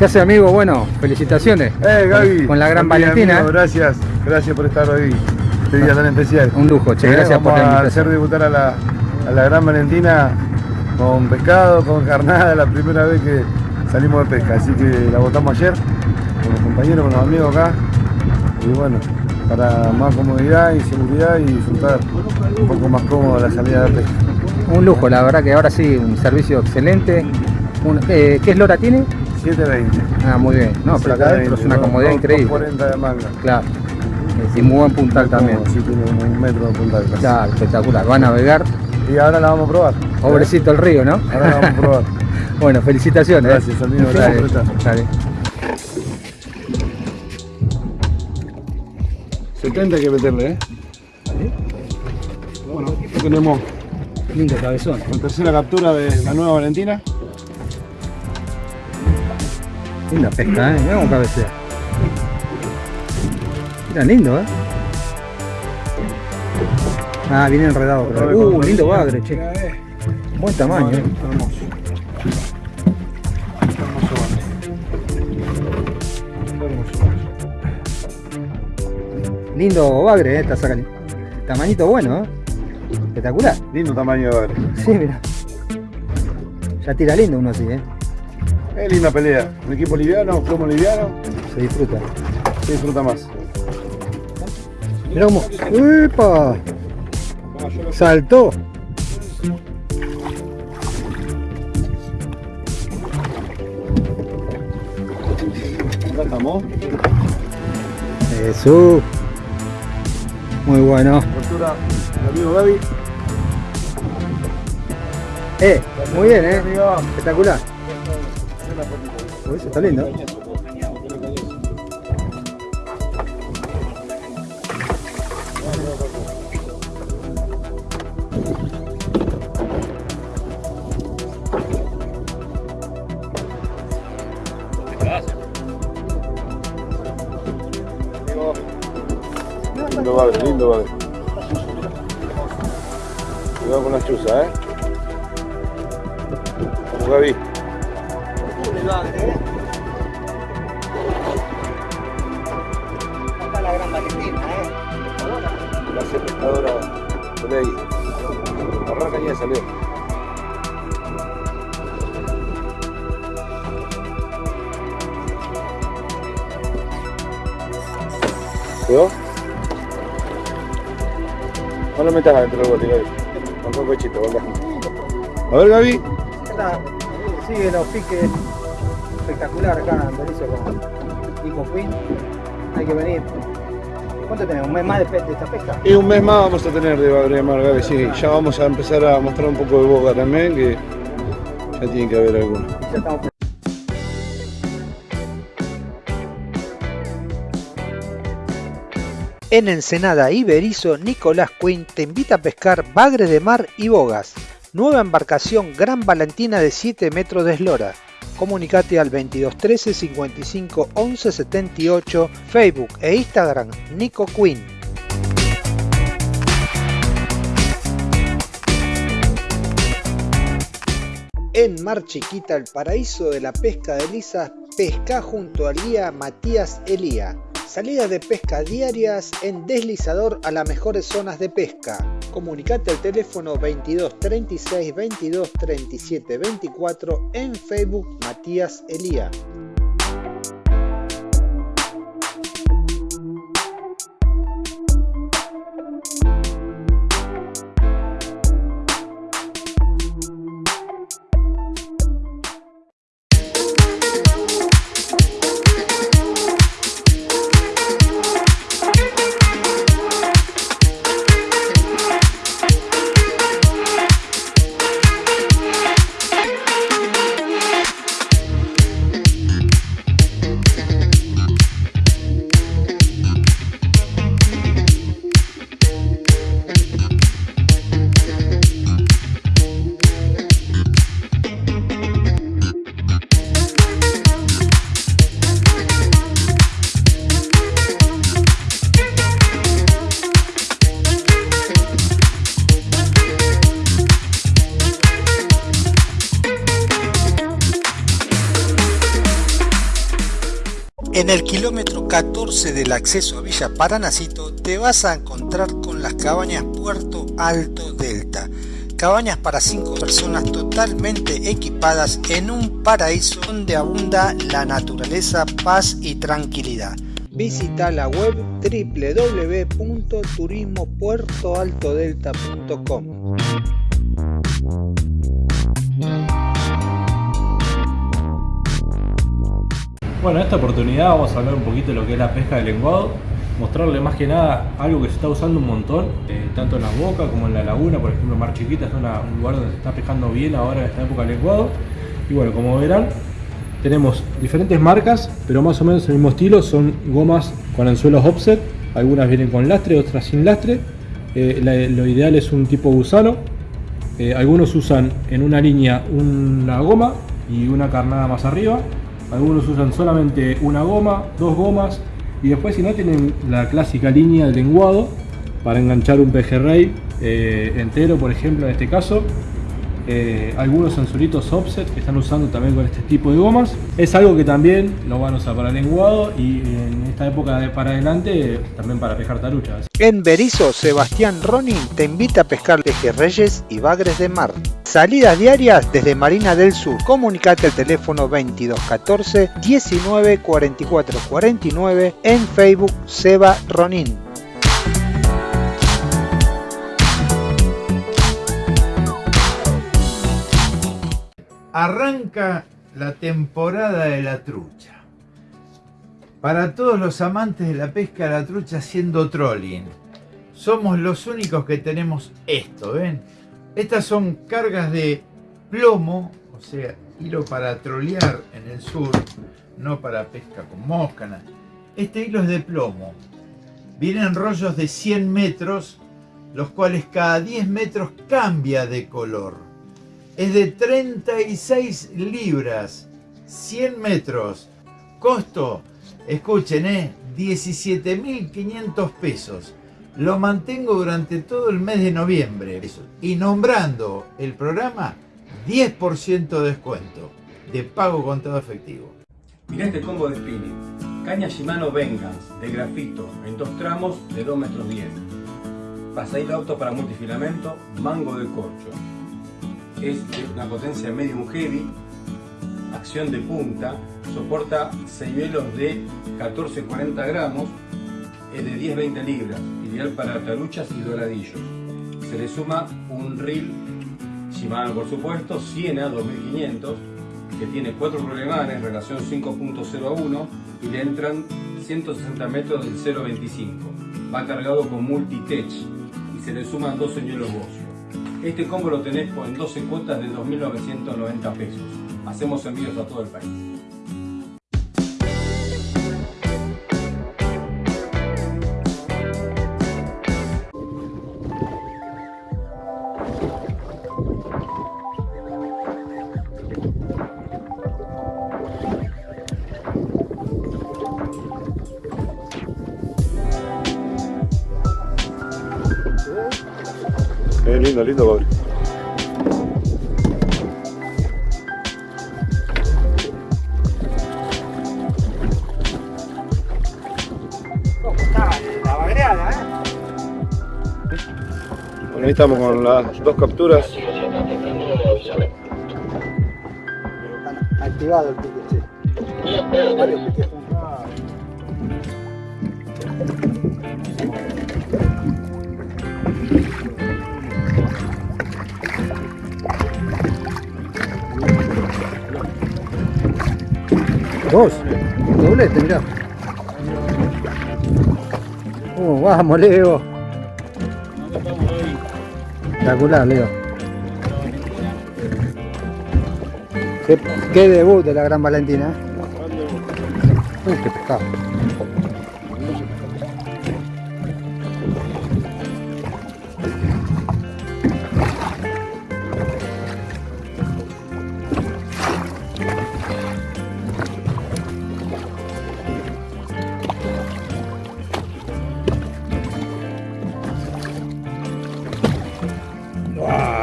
¿Qué hace amigo? Bueno, felicitaciones. Eh, Gaby. Con la gran Valentina. amigo, gracias, gracias por estar hoy. Este día tan especial. Un lujo, che, Eh, gracias por la Vamos a invitación. hacer debutar a la, a la gran Valentina con pescado, con carnada, la primera vez que salimos de pesca. Así que la votamos ayer con los compañeros, con los amigos acá. Y bueno, para más comodidad y seguridad y disfrutar un poco más cómodo la salida de pesca. Un lujo, la verdad que ahora sí, un servicio excelente. Un- eh, ¿Qué eslora tiene? 720. Ah, muy bien. No, pero acá adentro es una comodidad increíble. 40 de manga. Claro. Y muy buen puntal también. Sí, tiene un metro de puntal. casi. Claro, espectacular. Va a navegar. Y ahora la vamos a probar. Pobrecito el río, ¿no? Ahora la vamos a probar. bueno, felicitaciones. Gracias, amigo, gracias estar. Dale. 70 hay que meterle, ¿eh? Bueno, aquí tenemos Lindo cabezón. la tercera captura de la nueva Valentina. Linda pesca, ¿eh? Mirá cómo cabecea. Mira, lindo, ¿eh? Ah, viene enredado. Pero... Uh, lindo bagre, che. Mira, eh. Buen tamaño, ¿eh? Hermoso. Hermoso bagre. Lindo bagre, ¿eh? Está sacando. Tamañito bueno, ¿eh? Espectacular. Lindo tamaño de bagre. Sí, mira. Ya tira lindo uno así, ¿eh? Es linda pelea. Un equipo liviano, plomo liviano, Se disfruta. se disfruta más. Mirá cómo. ¡Epa! Saltó. Acá estamos. Jesús. Muy bueno. Amigo Gaby. Eh, muy bien, eh. Espectacular. Eso está lindo. Lindo bagre, lindo bagre. Cuidado con las chuzas, ¿eh? Vamos, Gaby. Ya salió. ¿Quedó? No lo metas adentro del bote, Gaby. Con un pechito, venga. A ver, Gaby. Sigue los piques espectacular acá en Berizo con Nico Queen. Hay que venir. ¿Cuánto tenemos? ¿Un mes más de, de esta pesca? Y un mes más vamos a tener de Bagre de Mar, Gaby, sí. Ya vamos a empezar a mostrar un poco de boca también, que ya tiene que haber alguno. Ya estamos En Ensenada y Berizo, Nicolás Quinn te invita a pescar bagre de mar y bogas. Nueva embarcación Gran Valentina de 7 metros de eslora. Comunicate al 2213 55 11 78, Facebook e Instagram Nico Quinn. En Mar Chiquita, el paraíso de la pesca de lisas, pesca junto al guía Matías Elía. Salidas de pesca diarias en deslizador a las mejores zonas de pesca. Comunicate al teléfono 22 36 22 37 24 en Facebook Matías Elía. En el kilómetro 14 del acceso a Villa Paranacito te vas a encontrar con las cabañas Puerto Alto Delta. Cabañas para 5 personas totalmente equipadas en un paraíso donde abunda la naturaleza, paz y tranquilidad. Visita la web www.turismopuertoaltodelta.com. Bueno, en esta oportunidad vamos a hablar un poquito de lo que es la pesca del lenguado, mostrarle más que nada algo que se está usando un montón, eh, tanto en las bocas como en la laguna, por ejemplo Mar Chiquita es un lugar donde se está pescando bien ahora en esta época del lenguado. Y bueno, como verán, tenemos diferentes marcas, pero más o menos el mismo estilo, son gomas con anzuelos offset, algunas vienen con lastre, otras sin lastre. Eh, lo ideal es un tipo gusano, eh, algunos usan en una línea una goma y una carnada más arriba, algunos usan solamente una goma, dos gomas y después si no tienen la clásica línea de lenguado para enganchar un pejerrey eh, entero por ejemplo en este caso eh, algunos sensoritos offset que están usando también con este tipo de gomas es algo que también lo van a usar para lenguado y en esta época de para adelante también para pescar taruchas en Berizo Sebastián Ronin te invita a pescar pejerreyes y bagres de mar Salidas diarias desde Marina del Sur. Comunicate al teléfono 2214 19 44 49 en Facebook Seba Ronin. Arranca la temporada de la trucha. Para todos los amantes de la pesca de la trucha haciendo trolling, somos los únicos que tenemos esto, ¿ven? Estas son cargas de plomo, o sea, hilo para trolear en el sur, no para pesca con mosca. Este hilo es de plomo. Vienen rollos de 100 metros, los cuales cada 10 metros cambia de color. Es de 36 libras, 100 metros. Costo, escuchen, ¿eh? 17.500 pesos lo mantengo durante todo el mes de noviembre. Y nombrando el programa, 10% de descuento de pago con todo efectivo. Mirá este combo de spinning. Caña Shimano Vengeance de grafito en dos tramos de 2 metros 10. Pasadito auto para multifilamento, mango de corcho. Es de una potencia medium heavy, acción de punta, soporta 6 velos de 14-40 gramos, es de 10-20 libras ideal para taruchas y doradillos. Se le suma un reel Shimano por supuesto, Siena 2500, que tiene 4 problemanes, relación 5.0 a 1 y le entran 160 metros del 0.25. Va cargado con multi-tech y se le suman dos señuelos Bocio. Este combo lo tenés en 12 cuotas de 2.990 pesos. Hacemos envíos a todo el país. Lindo, lindo pobre. Bueno, ahí estamos con las dos capturas. Activado el pique, sí. Varios piques Dos. Doblete, mirá. Uh, vamos, Leo. Espectacular, Leo. Qué, qué, debut de la Gran Valentina. ¿eh? Uy, qué pescado.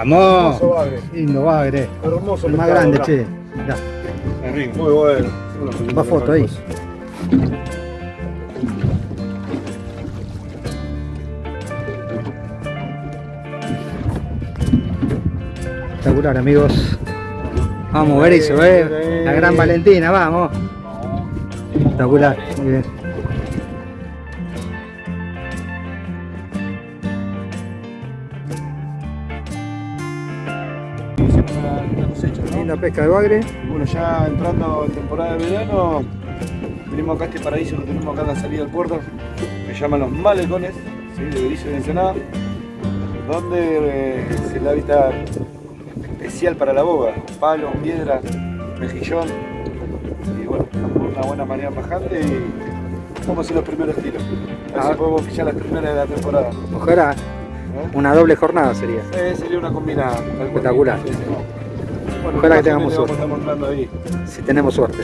Vamos. Lindo bagre. Hermoso El más grande, che. Muy bueno. Va foto ahí. Espectacular amigos. Vamos, Berizo, eh. La gran Valentina, vamos. Espectacular, muy bien. Pesca de bagre. Y bueno, ya entrando en temporada de verano, venimos acá a este paraíso que tenemos acá en la salida del puerto, que se llaman los malecones, ¿sí? de Berizo y de Ensenada, donde eh, es el hábitat especial para la boga, palos, piedras, mejillón, y bueno, una buena manera bajante y vamos a hacer los primeros tiros. A ver Ah. si podemos fichar las primeras de la temporada. Ojalá. ¿eh? Una doble jornada sería. Eh, sería una combinada. Espectacular. Bueno, Ojalá que tengamos suerte. Vamos ahí. Si tenemos suerte.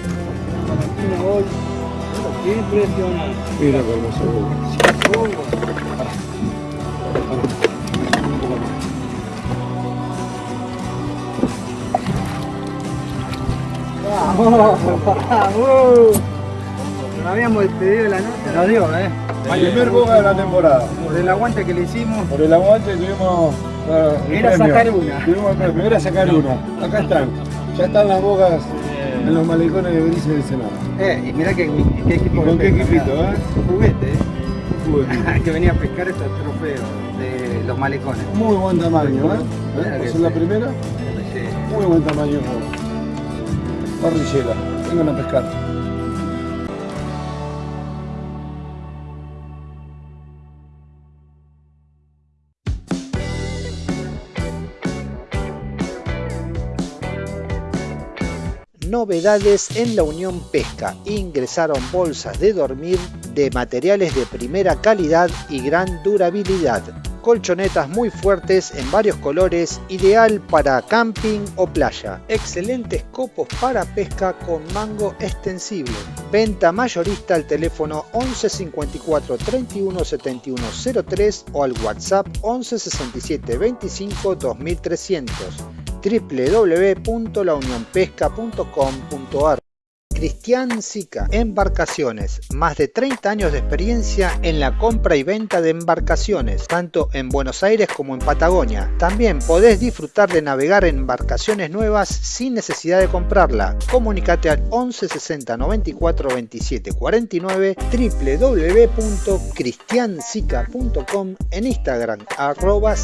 Mira qué hermoso. ¡Vamos! ¡Vamos! Nos habíamos despedido de la noche. Nos dio, ¿eh? El primer boga de la temporada. Por el aguante que le hicimos. Por el aguante tuvimos. El Era premio. sacar una. Premio, era sacar una. Acá están. Ya están las bogas en los malecones de Berizo y de Senado. Eh, y mirá qué, qué equipo. ¿Con qué equipito, eh? Juguete, ¿eh? Uy, que venía a pescar estos trofeos de los malecones. Muy buen tamaño, ¿eh? ¿Eh? es la primera. Sí. Muy buen tamaño. Parrillera. Vengan a pescar. Novedades en la Unión Pesca. Ingresaron bolsas de dormir de materiales de primera calidad y gran durabilidad. Colchonetas muy fuertes en varios colores, ideal para camping o playa. Excelentes copos para pesca con mango extensible. Venta mayorista al teléfono 11 54 31 71 03 o al WhatsApp 11 67 25 2300 www.launionpesca.com.ar Cristian Sica, Embarcaciones, más de 30 años de experiencia en la compra y venta de embarcaciones, tanto en Buenos Aires como en Patagonia. También podés disfrutar de navegar embarcaciones nuevas sin necesidad de comprarla. Comunicate al 11 60 94 27 49 www.cristiansica.com en Instagram arroba.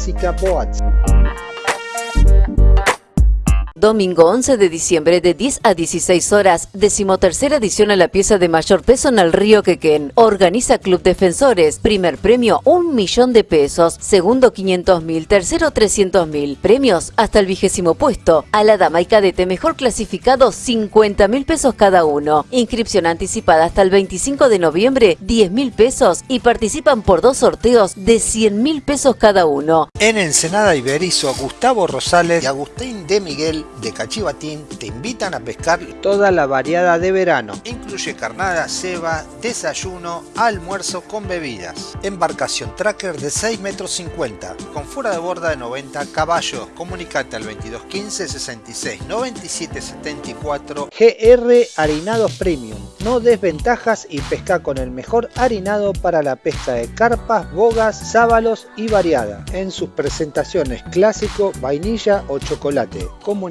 Domingo 11 de diciembre de 10 a 16 horas, decimotercera edición a la pieza de mayor peso en el río Quequén. Organiza Club Defensores. Primer premio, un millón de pesos. Segundo, 500 mil. Tercero, 300 mil. Premios hasta el vigésimo puesto. A la dama y cadete mejor clasificado, 50 mil pesos cada uno. Inscripción anticipada hasta el 25 de noviembre, 10 mil pesos. Y participan por dos sorteos de 100 mil pesos cada uno. En Ensenada Iberizo, Gustavo Rosales y Agustín de Miguel de Cachivatín te invitan a pescar toda la variada de verano. Incluye carnada, ceba, desayuno, almuerzo con bebidas. Embarcación tracker de 6 metros 50 con fuera de borda de 90 caballos. Comunicate al 2215 66 97 74 GR Harinados Premium. No desventajas y pesca con el mejor harinado para la pesca de carpas, bogas, sábalos y variada. En sus presentaciones clásico, vainilla o chocolate.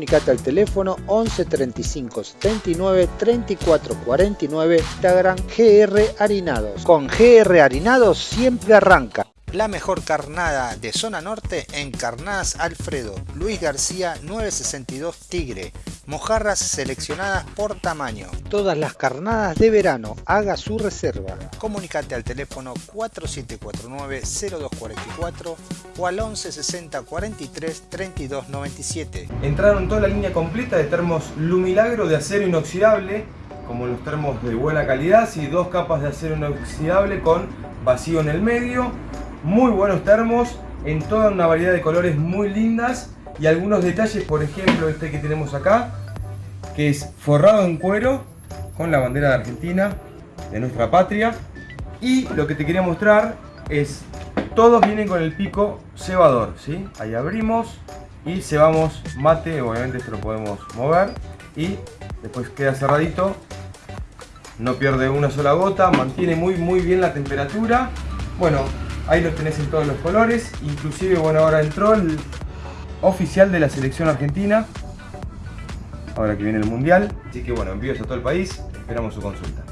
Comunicate al teléfono 11 35 79 34 49 Instagram GR Harinados. Con GR Harinados siempre arranca. La mejor carnada de zona norte en Carnadas Alfredo, Luis García 962 Tigre, mojarras seleccionadas por tamaño. Todas las carnadas de verano, haga su reserva. Comunicate al teléfono 4749-0244 o al 1160 43 32 97. Entraron toda la línea completa de termos Lumilagro de acero inoxidable, como los termos de buena calidad, y dos capas de acero inoxidable con vacío en el medio. Muy buenos termos, en toda una variedad de colores muy lindas y algunos detalles, por ejemplo este que tenemos acá, que es forrado en cuero con la bandera de Argentina, de nuestra patria. Y lo que te quería mostrar es, todos vienen con el pico cebador, ¿sí? Ahí abrimos y cebamos mate, obviamente esto lo podemos mover y después queda cerradito no pierde una sola gota, mantiene muy muy bien la temperatura. Bueno, ahí los tenés en todos los colores, inclusive bueno ahora entró el oficial de la selección argentina, ahora que viene el mundial, así que bueno, envíos a todo el país, esperamos su consulta.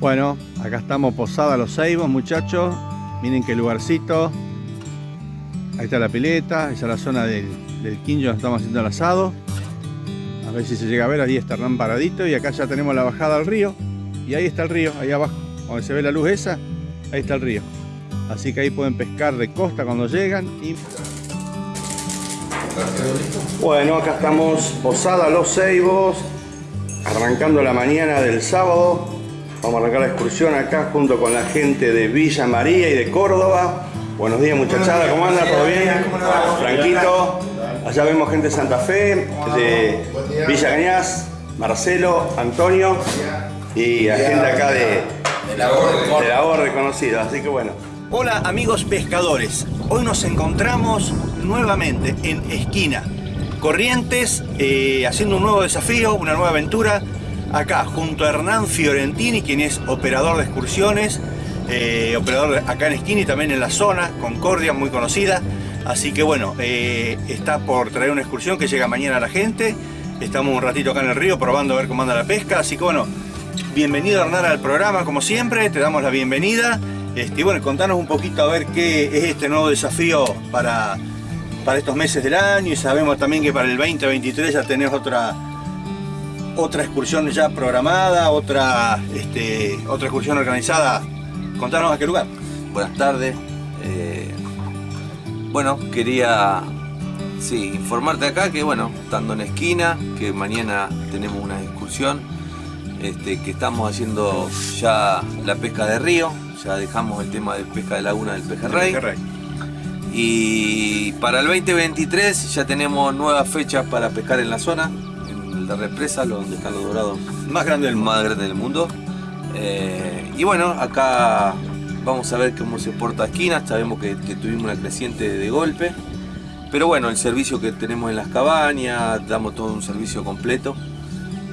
Bueno, acá estamos posada los ceibos, muchachos. Miren qué lugarcito. Ahí está la pileta, esa es la zona del, del quincho donde estamos haciendo el asado. A ver si se llega a ver, ahí está Hernán paradito y acá ya tenemos la bajada al río. Y ahí está el río, ahí abajo, donde se ve la luz esa, ahí está el río. Así que ahí pueden pescar de costa cuando llegan. Y... Bueno, acá estamos posada los ceibos, arrancando la mañana del sábado. Vamos a arrancar la excursión acá junto con la gente de Villa María y de Córdoba. Buenos días muchachada, ¿cómo andan? ¿Todo bien? Franquito. Allá vemos gente de Santa Fe, de Villa Cañas, Marcelo, Antonio y la gente acá de, de la Orde conocida. Así que bueno. Hola amigos pescadores, hoy nos encontramos nuevamente en Esquina, Corrientes, eh, haciendo un nuevo desafío, una nueva aventura, acá junto a Hernán Fiorentini, quien es operador de excursiones, eh, operador acá en Esquina y también en la zona, Concordia, muy conocida. Así que bueno, eh, está por traer una excursión que llega mañana a la gente. Estamos un ratito acá en el río probando a ver cómo anda la pesca. Así que bueno, bienvenido Hernán al programa como siempre, te damos la bienvenida. Este, y bueno, contanos un poquito a ver qué es este nuevo desafío para, para estos meses del año. Y sabemos también que para el 2023 ya tenés otra, otra excursión ya programada, otra, este, otra excursión organizada. Contanos a qué lugar. Buenas tardes. Eh, bueno, quería sí, informarte acá que bueno, estando en esquina, que mañana tenemos una excursión, este, que estamos haciendo ya la pesca de río, ya dejamos el tema de pesca de laguna del pejerrey. Pejerrey. Y para el 2023 ya tenemos nuevas fechas para pescar en la zona, la represa, donde están los dorados Más grande del más del mundo. Eh, y bueno, acá vamos a ver cómo se porta esquina, sabemos que, tuvimos una creciente de golpe. Pero bueno, el servicio que tenemos en las cabañas, damos todo un servicio completo.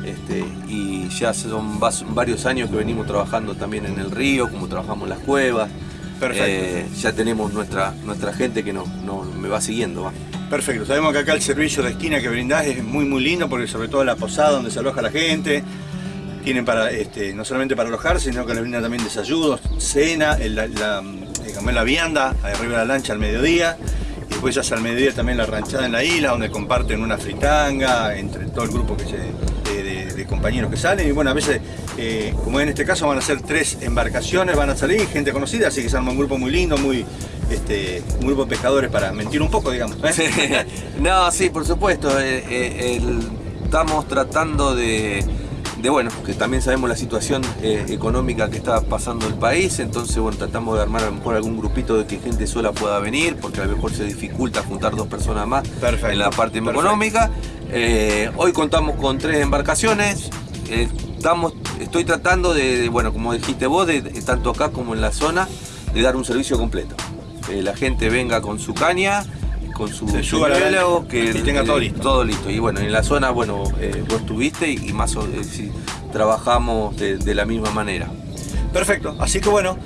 Este, y ya son varios años que venimos trabajando también en el río, como trabajamos en las cuevas. Perfecto. Eh, ya tenemos nuestra, nuestra gente que nos, nos- me va siguiendo. va. Perfecto, sabemos que acá el servicio de esquina que brindás es muy muy lindo porque sobre todo la posada donde se aloja la gente, tienen para, este, no solamente para alojarse, sino que les brindan también desayunos, cena, el- la, la, la vianda arriba de la lancha al mediodía y después ya al mediodía también la ranchada en la isla donde comparten una fritanga entre todo el grupo que se, de, de- de compañeros que salen y bueno, a veces, eh, como en este caso van a ser tres embarcaciones, van a salir gente conocida, así que se arma un grupo muy lindo, muy, este, un grupo de pescadores para mentir un poco, digamos. ¿eh? no, sí, por supuesto. eh, el- estamos tratando de, de, bueno, que también sabemos la situación económica que está pasando el país, entonces, bueno, tratamos de armar a lo mejor algún grupito de que gente sola pueda venir, porque a lo mejor se dificulta juntar dos personas más Perfecto, en la parte perfecto. económica. Hoy contamos con tres embarcaciones. estamos, estoy tratando de, de, bueno, como dijiste vos, de, de tanto acá como en la zona, de dar un servicio completo. Que la gente venga con su caña, con su señuelo, lancha y tenga todo listo. Todo listo. Y bueno, en la zona, bueno, eh, vos estuviste y, y más o eh, trabajamos de, de la misma manera. Perfecto, así que bueno,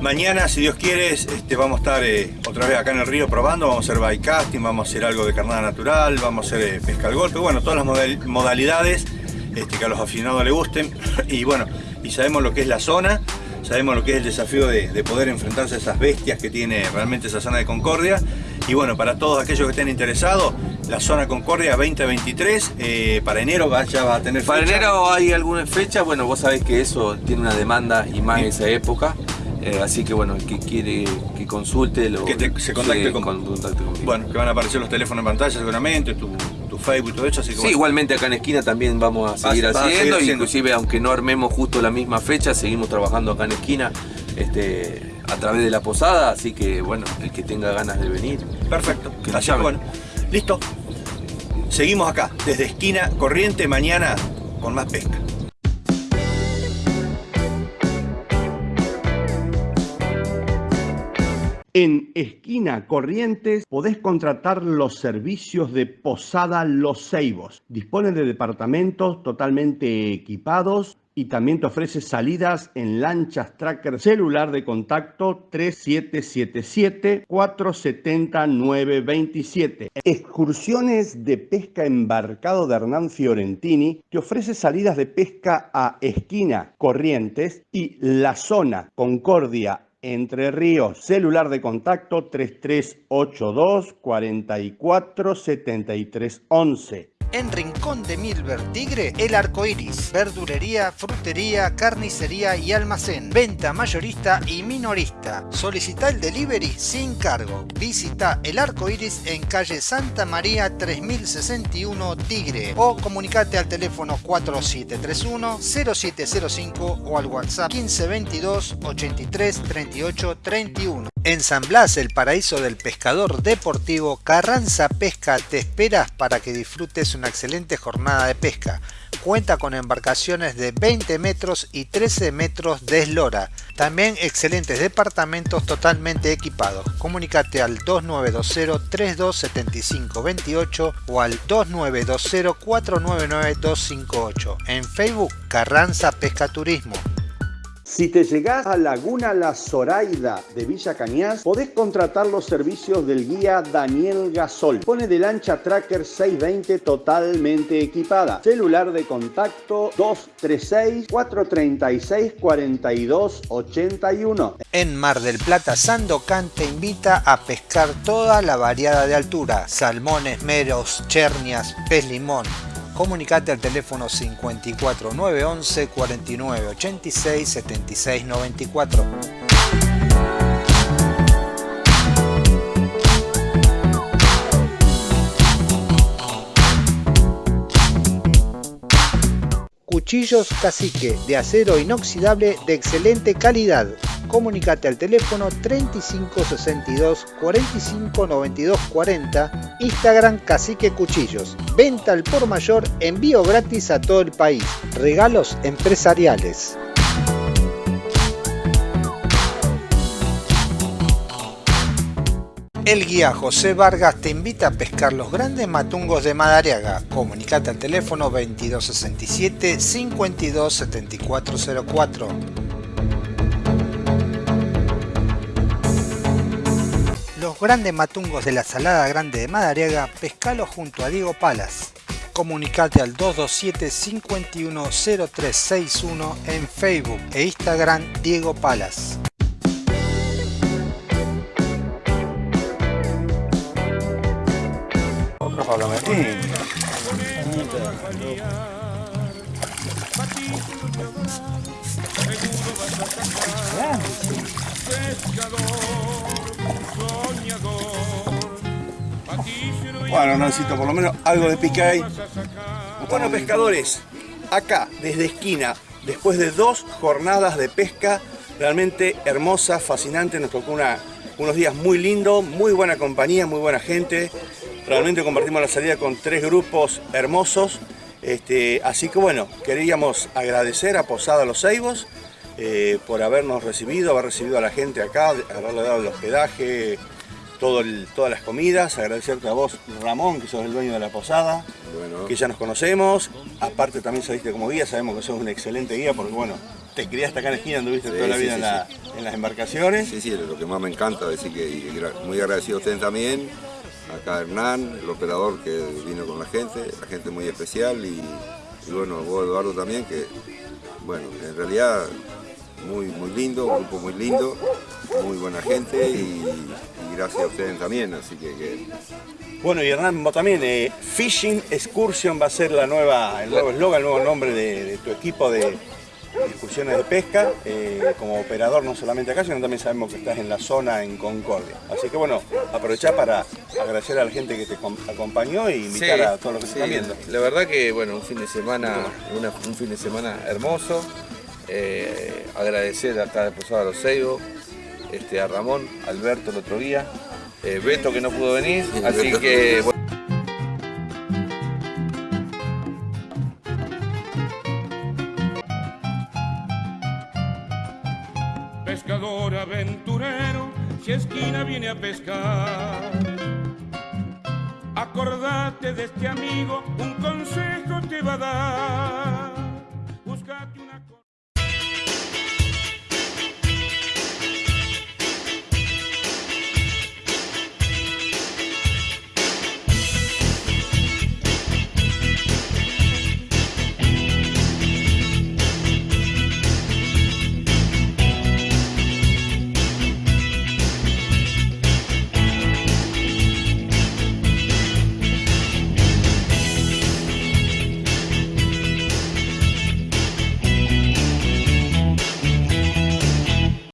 mañana si Dios quiere este, vamos a estar eh, otra vez acá en el río probando, vamos a hacer bike casting, vamos a hacer algo de carnada natural, vamos a hacer eh, pesca al golpe, bueno, todas las modal- modalidades este, que a los aficionados les gusten y bueno, y sabemos lo que es la zona, sabemos lo que es el desafío de, de poder enfrentarse a esas bestias que tiene realmente esa zona de Concordia y bueno, para todos aquellos que estén interesados, la zona Concordia 2023. Eh, para enero va- ya va a tener Para fecha. enero hay alguna fecha, bueno, vos sabés que eso tiene una demanda y más en esa época. eh, así que bueno, el que quiere que consulte lo Que te- se contacte sí, con- contacte. Bueno, que van a aparecer los teléfonos en pantalla seguramente, tu Facebook y todo eso. Así que Sí, bueno. igualmente acá en esquina también vamos a seguir Vas- vas a seguir haciendo, haciendo. inclusive aunque no armemos justo la misma fecha, seguimos trabajando acá en esquina este, a través de la posada, así que bueno, el que tenga ganas de venir. Perfecto. Que Así que llame. bueno, listo. Seguimos acá, desde esquina corriente, mañana con más pesca. En Esquina Corrientes podés contratar los servicios de Posada Los Ceibos. Dispone de departamentos totalmente equipados y también te ofrece salidas en lanchas tracker celular de contacto 3777-470-927. Excursiones de pesca embarcado de Hernán Fiorentini te ofrece salidas de pesca a Esquina Corrientes y la zona Concordia entre Ríos, celular de contacto 3382 44 73 11. En Rincón de Milver Tigre, El Arco Iris, verdulería, frutería, carnicería y almacén, venta mayorista y minorista. Solicita el delivery sin cargo. Visita El Arco Iris en calle Santa María 3061 Tigre o comunicate al teléfono 4731-0705 o al WhatsApp 1522 83 38 31. En San Blas, el paraíso del pescador deportivo, Carranza Pesca te esperas para que disfrutes una excelente jornada de pesca. Cuenta con embarcaciones de 20 metros y 13 metros de eslora. También excelentes departamentos totalmente equipados. Comunicate al 2920-327528 o al 2920-499-258. En Facebook, Carranza Pesca Turismo. Si te llegás a Laguna La Zoraida de Villa Cañas, podés contratar los servicios del guía Daniel Gasol. Pone de lancha Tracker 620 totalmente equipada. Celular de contacto 236-436-4281. En Mar del Plata, Sandocan te invita a pescar toda la variada de altura, salmones, meros, chernias, pez limón. Comunicate al teléfono 54 911 49 86 76 94. Cuchillos Cacique de acero inoxidable de excelente calidad. Comunicate al teléfono 3562 45 92 40, Instagram Cacique Cuchillos. Venta al por mayor, envío gratis a todo el país. Regalos empresariales. El guía José Vargas te invita a pescar los grandes matungos de Madariaga. Comunicate al teléfono 2267 527404. Los grandes matungos de la Salada Grande de Madariaga, pescalo junto a Diego Palas. Comunicate al 227 510361 en Facebook e Instagram Diego Palas. Otro Pablo Martín. Bueno, necesito por lo menos algo de pica ahí. Bueno, pescadores, acá, desde esquina, después de dos jornadas de pesca realmente hermosas, fascinantes, nos tocó unos días muy lindos, muy buena compañía, muy buena gente. Realmente compartimos la salida con tres grupos hermosos. Este, así que bueno, queríamos agradecer a Posada Los Ceibos eh, por habernos recibido, haber recibido a la gente acá, haberle dado el hospedaje, todo el- todas las comidas. Agradecerte a vos, Ramón, que sos el dueño de la posada, que ya nos conocemos. Aparte también saliste como guía, sabemos que sos un excelente guía porque bueno, te criaste acá en la esquina, anduviste Sí, toda la sí, vida sí, en, la- en las embarcaciones. Sí, sí, es lo que más me encanta, decir que muy agradecido a ustedes también, acá Hernán, el operador que vino con la gente, la gente muy especial y, y bueno, vos Eduardo también, que bueno, en realidad muy, muy lindo, un grupo muy lindo, muy buena gente y, y gracias a ustedes también, así que, que Bueno, y Hernán, vos también, eh, Fishing Excursion va a ser la nueva, el nuevo eslogan, el nuevo nombre de, de tu equipo de, de excursiones de pesca, eh, como operador no solamente acá, sino también sabemos que estás en la zona en Concordia. Así que bueno, aprovechar para agradecer a la gente que te com- acompañó e invitar Sí, a todos los que sí. están viendo. La verdad que bueno, un fin de semana, una- un fin de semana hermoso. Eh, agradecer acá de Posada Los Seibos, este, a Ramón, Alberto el otro día, eh, Beto que no pudo venir, así que bueno, pescador aventurero, si esquina viene a pescar. Acordate de este amigo, un consejo te va a dar.